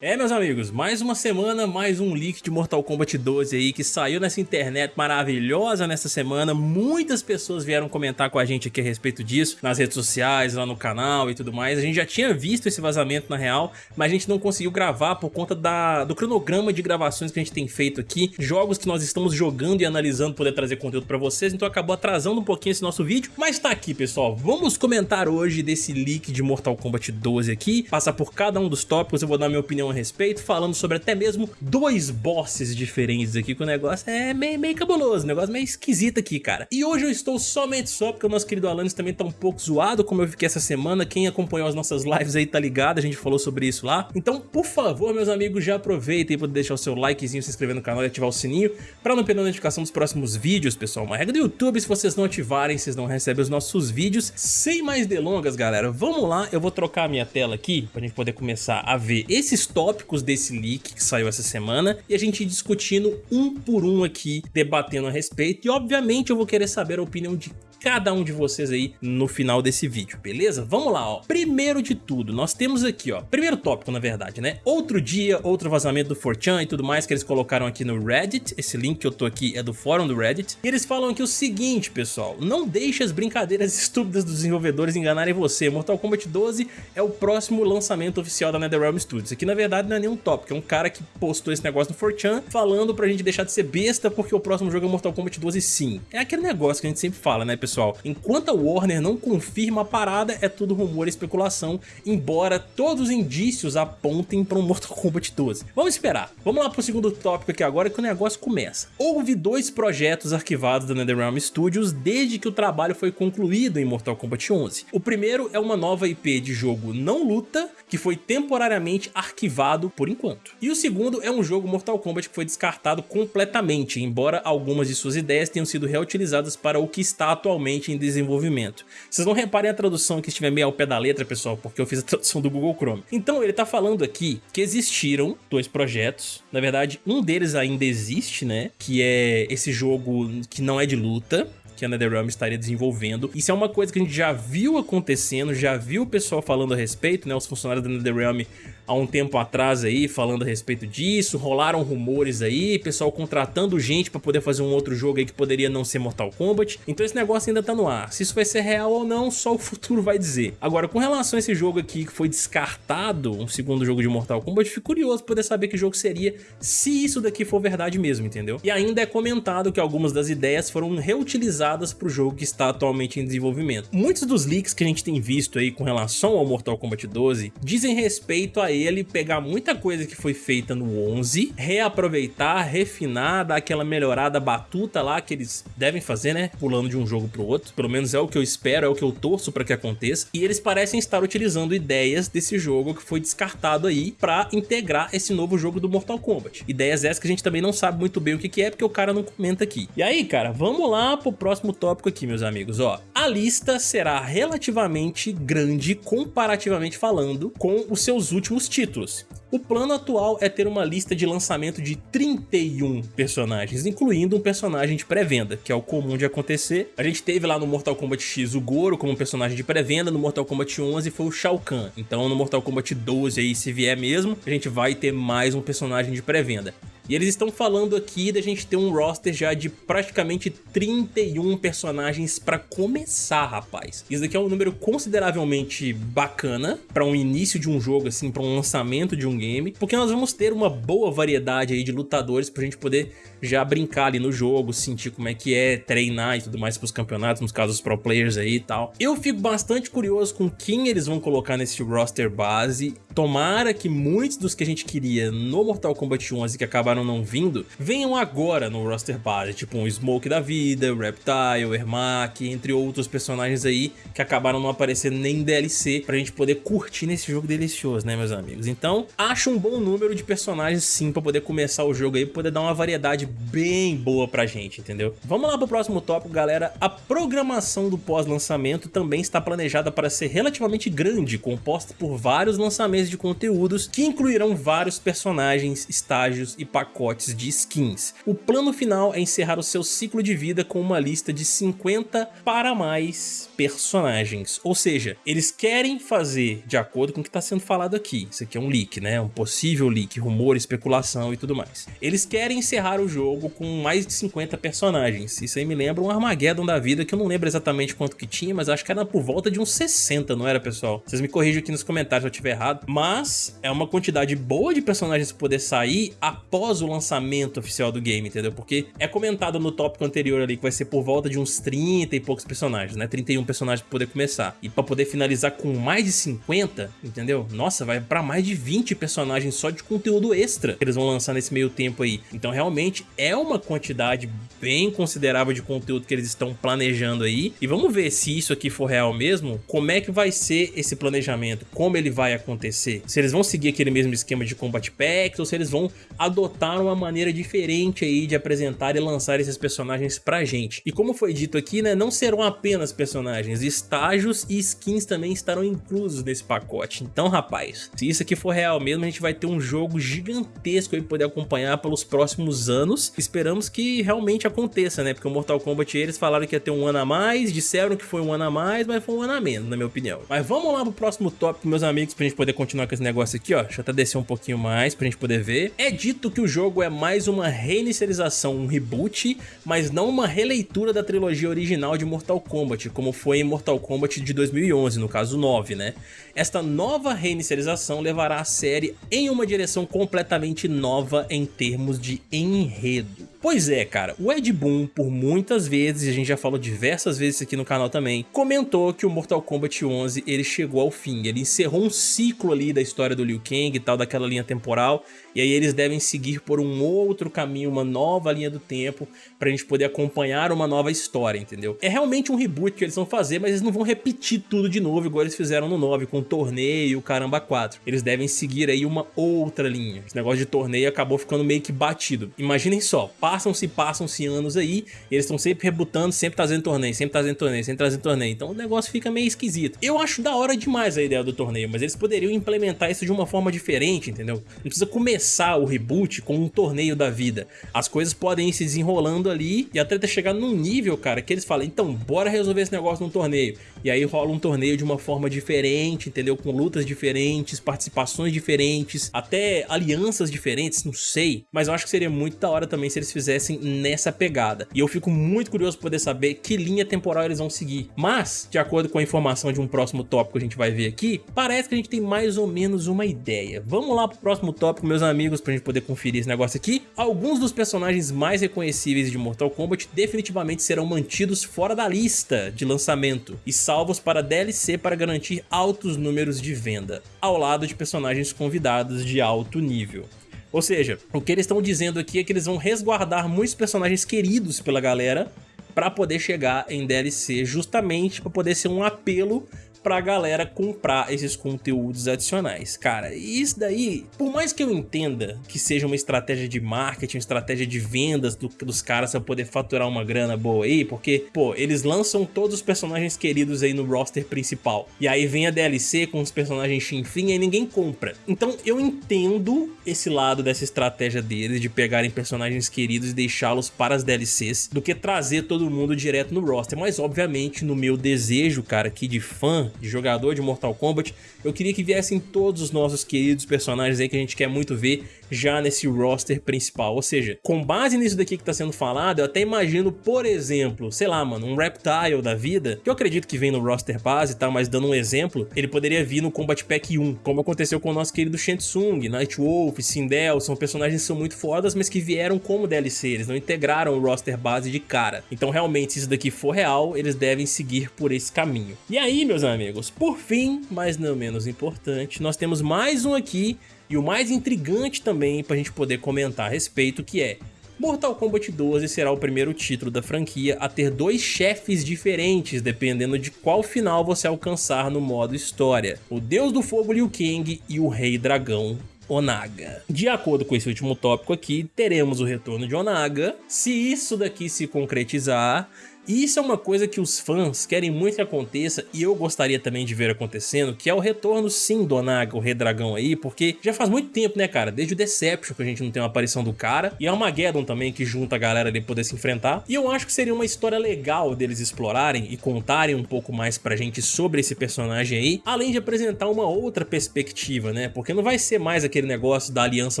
É, meus amigos, mais uma semana, mais um leak de Mortal Kombat 12 aí que saiu nessa internet maravilhosa nessa semana. Muitas pessoas vieram comentar com a gente aqui a respeito disso, nas redes sociais, lá no canal e tudo mais. A gente já tinha visto esse vazamento na real, mas a gente não conseguiu gravar por conta da, do cronograma de gravações que a gente tem feito aqui. Jogos que nós estamos jogando e analisando poder trazer conteúdo pra vocês, então acabou atrasando um pouquinho esse nosso vídeo. Mas tá aqui, pessoal. Vamos comentar hoje desse leak de Mortal Kombat 12 aqui, passar por cada um dos tópicos, eu vou dar minha opinião a respeito, falando sobre até mesmo dois bosses diferentes aqui, que o negócio é meio, meio cabuloso, o negócio meio esquisito aqui, cara. E hoje eu estou somente só porque o nosso querido Alanis também tá um pouco zoado, como eu fiquei essa semana, quem acompanhou as nossas lives aí tá ligado, a gente falou sobre isso lá. Então, por favor, meus amigos, já aproveitem para deixar o seu likezinho, se inscrever no canal e ativar o sininho, para não perder a notificação dos próximos vídeos, pessoal. Uma regra do YouTube, se vocês não ativarem, vocês não recebem os nossos vídeos. Sem mais delongas, galera, vamos lá, eu vou trocar a minha tela aqui, pra gente poder começar a ver esses tópicos desse leak que saiu essa semana e a gente discutindo um por um aqui, debatendo a respeito. E obviamente eu vou querer saber a opinião de cada um de vocês aí no final desse vídeo, beleza? Vamos lá, ó. Primeiro de tudo, nós temos aqui, ó, primeiro tópico, na verdade, né? Outro dia, outro vazamento do 4chan e tudo mais que eles colocaram aqui no Reddit. Esse link que eu tô aqui é do fórum do Reddit. E eles falam aqui o seguinte, pessoal, não deixe as brincadeiras estúpidas dos desenvolvedores enganarem você. Mortal Kombat 12 é o próximo lançamento oficial da NetherRealm Studios. Aqui, na verdade, não é nenhum tópico, é um cara que postou esse negócio no 4chan falando pra gente deixar de ser besta porque o próximo jogo é Mortal Kombat 12 sim. É aquele negócio que a gente sempre fala, né, pessoal? Pessoal. Enquanto a Warner não confirma a parada, é tudo rumor e especulação, embora todos os indícios apontem para um Mortal Kombat 12. Vamos esperar. Vamos lá pro segundo tópico aqui agora que o negócio começa. Houve dois projetos arquivados da NetherRealm Studios desde que o trabalho foi concluído em Mortal Kombat 11. O primeiro é uma nova IP de jogo não luta, que foi temporariamente arquivado por enquanto. E o segundo é um jogo Mortal Kombat que foi descartado completamente, embora algumas de suas ideias tenham sido reutilizadas para o que está atualmente atualmente em desenvolvimento. Vocês não reparem a tradução que estiver meio ao pé da letra, pessoal, porque eu fiz a tradução do Google Chrome. Então ele está falando aqui que existiram dois projetos, na verdade um deles ainda existe, né, que é esse jogo que não é de luta, que a NetherRealm estaria desenvolvendo. Isso é uma coisa que a gente já viu acontecendo, já viu o pessoal falando a respeito, né? Os funcionários da NetherRealm há um tempo atrás aí falando a respeito disso, rolaram rumores aí, pessoal contratando gente para poder fazer um outro jogo aí que poderia não ser Mortal Kombat. Então esse negócio ainda tá no ar. Se isso vai ser real ou não, só o futuro vai dizer. Agora, com relação a esse jogo aqui que foi descartado, um segundo jogo de Mortal Kombat, fico curioso poder saber que jogo seria se isso daqui for verdade mesmo, entendeu? E ainda é comentado que algumas das ideias foram reutilizadas para o jogo que está atualmente em desenvolvimento. Muitos dos leaks que a gente tem visto aí com relação ao Mortal Kombat 12 dizem respeito a ele pegar muita coisa que foi feita no 11, reaproveitar, refinar, dar aquela melhorada batuta lá que eles devem fazer, né? Pulando de um jogo pro outro. Pelo menos é o que eu espero, é o que eu torço para que aconteça. E eles parecem estar utilizando ideias desse jogo que foi descartado aí para integrar esse novo jogo do Mortal Kombat. Ideias essas que a gente também não sabe muito bem o que, que é, porque o cara não comenta aqui. E aí, cara, vamos lá pro próximo tópico aqui, meus amigos. Ó, a lista será relativamente grande, comparativamente falando, com os seus últimos títulos. O plano atual é ter uma lista de lançamento de 31 personagens, incluindo um personagem de pré-venda, que é o comum de acontecer. A gente teve lá no Mortal Kombat X o Goro como personagem de pré-venda, no Mortal Kombat 11 foi o Shao Kahn. Então no Mortal Kombat 12 aí, se vier mesmo, a gente vai ter mais um personagem de pré-venda. E eles estão falando aqui da gente ter um roster já de praticamente 31 personagens para começar, rapaz. Isso daqui é um número consideravelmente bacana para um início de um jogo, assim, para um lançamento de um game, porque nós vamos ter uma boa variedade aí de lutadores pra gente poder já brincar ali no jogo, sentir como é que é, treinar e tudo mais pros campeonatos, nos casos pro players aí e tal. Eu fico bastante curioso com quem eles vão colocar nesse roster base. Tomara que muitos dos que a gente queria no Mortal Kombat 11 que acabaram acabaram não vindo, venham agora no roster base, tipo um Smoke da vida, Reptile, Ermac, entre outros personagens aí que acabaram não aparecendo nem em DLC pra gente poder curtir nesse jogo delicioso, né meus amigos? Então, acho um bom número de personagens sim pra poder começar o jogo aí, poder dar uma variedade bem boa pra gente, entendeu? Vamos lá pro próximo tópico, galera. A programação do pós-lançamento também está planejada para ser relativamente grande, composta por vários lançamentos de conteúdos que incluirão vários personagens, estágios e pacotes pacotes de skins. O plano final é encerrar o seu ciclo de vida com uma lista de 50 para mais personagens. Ou seja, eles querem fazer de acordo com o que está sendo falado aqui. Isso aqui é um leak, né? Um possível leak, rumor, especulação e tudo mais. Eles querem encerrar o jogo com mais de 50 personagens. Isso aí me lembra um Armageddon da vida, que eu não lembro exatamente quanto que tinha, mas acho que era por volta de uns 60, não era, pessoal? Vocês me corrijam aqui nos comentários se eu estiver errado. Mas é uma quantidade boa de personagens poder sair após o lançamento oficial do game, entendeu? Porque é comentado no tópico anterior ali que vai ser por volta de uns 30 e poucos personagens, né? 31 personagens pra poder começar. E pra poder finalizar com mais de 50, entendeu? Nossa, vai pra mais de 20 personagens só de conteúdo extra que eles vão lançar nesse meio tempo aí. Então realmente é uma quantidade bem considerável de conteúdo que eles estão planejando aí. E vamos ver se isso aqui for real mesmo, como é que vai ser esse planejamento, como ele vai acontecer. Se eles vão seguir aquele mesmo esquema de Combat Packs ou se eles vão adotar uma maneira diferente aí de apresentar e lançar esses personagens pra gente. E como foi dito aqui, né, não serão apenas personagens, estágios e skins também estarão inclusos nesse pacote. Então, rapaz, se isso aqui for real mesmo, a gente vai ter um jogo gigantesco aí poder acompanhar pelos próximos anos. Esperamos que realmente aconteça, né? Porque o Mortal Kombat eles falaram que ia ter um ano a mais, disseram que foi um ano a mais, mas foi um ano a menos, na minha opinião. Mas vamos lá pro próximo tópico, meus amigos, pra gente poder continuar com esse negócio aqui, ó. Deixa eu até descer um pouquinho mais pra gente poder ver. É dito que o jogo é mais uma reinicialização, um reboot, mas não uma releitura da trilogia original de Mortal Kombat, como foi em Mortal Kombat de 2011, no caso 9, né? Esta nova reinicialização levará a série em uma direção completamente nova em termos de enredo. Pois é, cara, o Ed Boon, por muitas vezes, e a gente já falou diversas vezes aqui no canal também, comentou que o Mortal Kombat 11 ele chegou ao fim, ele encerrou um ciclo ali da história do Liu Kang e tal, daquela linha temporal, e aí eles devem seguir por um outro caminho, uma nova linha do tempo, pra gente poder acompanhar uma nova história, entendeu? É realmente um reboot que eles vão fazer, mas eles não vão repetir tudo de novo, igual eles fizeram no 9, com o torneio e o caramba 4. Eles devem seguir aí uma outra linha. Esse negócio de torneio acabou ficando meio que batido. Imaginem só, passam-se, passam-se anos aí, eles estão sempre rebutando, sempre trazendo torneio, sempre trazendo torneio, sempre trazendo torneio. Então o negócio fica meio esquisito. Eu acho da hora demais a ideia do torneio, mas eles poderiam implementar isso de uma forma diferente, entendeu? Não precisa começar o reboot com um torneio da vida. As coisas podem ir se desenrolando ali e até ter chegado num nível, cara, que eles falam, então bora resolver esse negócio num torneio. E aí rola um torneio de uma forma diferente, entendeu? Com lutas diferentes, participações diferentes, até alianças diferentes, não sei. Mas eu acho que seria muito da hora também se eles fizessem nessa pegada. E eu fico muito curioso por poder saber que linha temporal eles vão seguir. Mas, de acordo com a informação de um próximo tópico que a gente vai ver aqui, parece que a gente tem mais ou menos uma ideia. Vamos lá pro próximo tópico, meus amigos, pra gente poder conferir esse negócio aqui. Alguns dos personagens mais reconhecíveis de Mortal Kombat definitivamente serão mantidos fora da lista de lançamento e salvos para DLC para garantir altos números de venda, ao lado de personagens convidados de alto nível. Ou seja, o que eles estão dizendo aqui é que eles vão resguardar muitos personagens queridos pela galera para poder chegar em DLC, justamente para poder ser um apelo pra galera comprar esses conteúdos adicionais. Cara, isso daí, por mais que eu entenda que seja uma estratégia de marketing, uma estratégia de vendas do, dos caras pra poder faturar uma grana boa aí, porque, pô, eles lançam todos os personagens queridos aí no roster principal, e aí vem a DLC com os personagens chinfrim e ninguém compra. Então eu entendo esse lado dessa estratégia deles, de pegarem personagens queridos e deixá-los para as DLCs, do que trazer todo mundo direto no roster, mas obviamente no meu desejo, cara, aqui de fã, de jogador de Mortal Kombat, eu queria que viessem todos os nossos queridos personagens aí que a gente quer muito ver já nesse roster principal. Ou seja, com base nisso daqui que tá sendo falado, eu até imagino, por exemplo, sei lá, mano, um Reptile da vida, que eu acredito que vem no roster base tá, mas dando um exemplo, ele poderia vir no Combat Pack 1, como aconteceu com o nosso querido Shensung, Nightwolf, Sindel, são personagens que são muito fodas, mas que vieram como DLC, eles não integraram o roster base de cara. Então realmente, se isso daqui for real, eles devem seguir por esse caminho. E aí, meus amigos, por fim, mas não menos importante, nós temos mais um aqui e o mais intrigante também para a gente poder comentar a respeito que é Mortal Kombat 12 será o primeiro título da franquia a ter dois chefes diferentes, dependendo de qual final você alcançar no modo história. O Deus do Fogo Liu Kang e o Rei Dragão Onaga. De acordo com esse último tópico aqui, teremos o retorno de Onaga. Se isso daqui se concretizar, E isso é uma coisa que os fãs querem muito que aconteça e eu gostaria também de ver acontecendo, que é o retorno sim do Onaga, o Rei Dragão aí, porque já faz muito tempo, né, cara? Desde o Deception que a gente não tem uma aparição do cara, e Armageddon também, que junta a galera ali poder se enfrentar. E eu acho que seria uma história legal deles explorarem e contarem um pouco mais pra gente sobre esse personagem aí, além de apresentar uma outra perspectiva, né? Porque não vai ser mais aquele negócio da aliança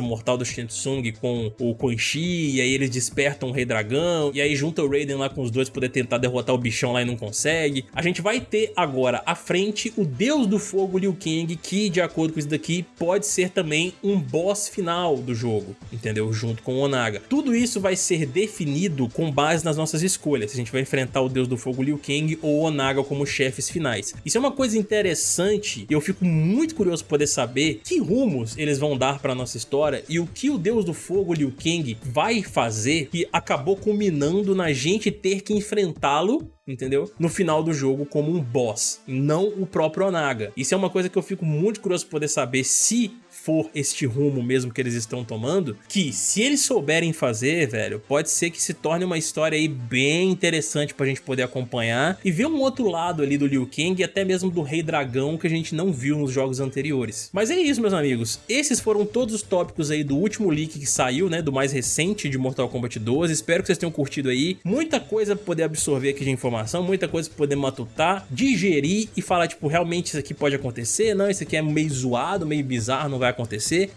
mortal do Shensung com o Quan Chi, e aí eles despertam o Rei Dragão, e aí junta o Raiden lá com os dois poder tentar derrotar o bichão lá e não consegue. A gente vai ter agora à frente o Deus do Fogo Liu Kang, que de acordo com isso daqui pode ser também um boss final do jogo, entendeu? Junto com o Onaga. Tudo isso vai ser definido com base nas nossas escolhas, se a gente vai enfrentar o Deus do Fogo Liu Kang ou o Onaga como chefes finais. Isso é uma coisa interessante e eu fico muito curioso poder saber que rumos eles vão dar para nossa história e o que o Deus do Fogo Liu Kang vai fazer que acabou culminando na gente ter que enfrentá-lo entendeu? No final do jogo como um boss, não o próprio Onaga. Isso é uma coisa que eu fico muito curioso poder saber se for este rumo mesmo que eles estão tomando, que se eles souberem fazer, velho, pode ser que se torne uma história aí bem interessante pra gente poder acompanhar e ver um outro lado ali do Liu Kang e até mesmo do Rei Dragão que a gente não viu nos jogos anteriores. Mas é isso, meus amigos. Esses foram todos os tópicos aí do último leak que saiu, né, do mais recente de Mortal Kombat 12. Espero que vocês tenham curtido aí. Muita coisa pra poder absorver aqui de informação, muita coisa pra poder matutar, digerir e falar, tipo, realmente isso aqui pode acontecer? Não, isso aqui é meio zoado, meio bizarro, não vai acontecer.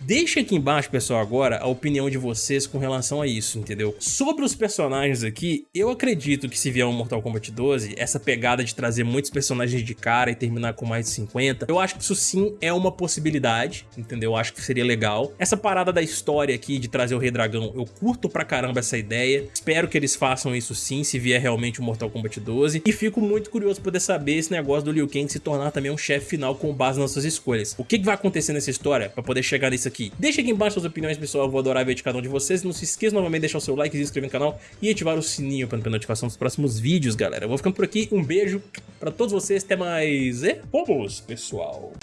Deixa aqui embaixo, pessoal, agora a opinião de vocês com relação a isso, entendeu? Sobre os personagens aqui, eu acredito que se vier um Mortal Kombat 12, essa pegada de trazer muitos personagens de cara e terminar com mais de 50, eu acho que isso sim é uma possibilidade, entendeu? Eu acho que seria legal. Essa parada da história aqui de trazer o Rei Dragão, eu curto pra caramba essa ideia. Espero que eles façam isso sim, se vier realmente o Mortal Kombat 12. E fico muito curioso poder saber esse negócio do Liu Kang se tornar também um chefe final com base nas suas escolhas. O que, que vai acontecer nessa história pra poder chegar nisso aqui. Deixa aqui embaixo suas opiniões, pessoal. Eu vou adorar ver de cada um de vocês. Não se esqueça novamente de deixar o seu like, se inscrever no canal e ativar o sininho para não perder notificação dos próximos vídeos, galera. Eu vou ficando por aqui. Um beijo pra todos vocês. Até mais. E vamos, pessoal.